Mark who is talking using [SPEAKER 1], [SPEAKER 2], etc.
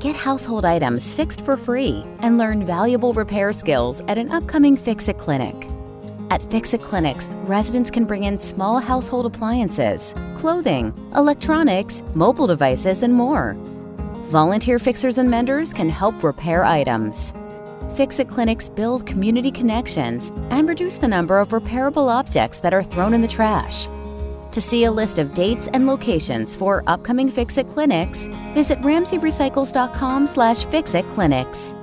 [SPEAKER 1] Get household items fixed for free and learn valuable repair skills at an upcoming Fix It clinic. At Fix It clinics, residents can bring in small household appliances, clothing, electronics, mobile devices, and more. Volunteer fixers and menders can help repair items. Fix It clinics build community connections and reduce the number of repairable objects that are thrown in the trash. To see a list of dates and locations for upcoming Fix It clinics, visit ramseyrecycles.com slash fixitclinics.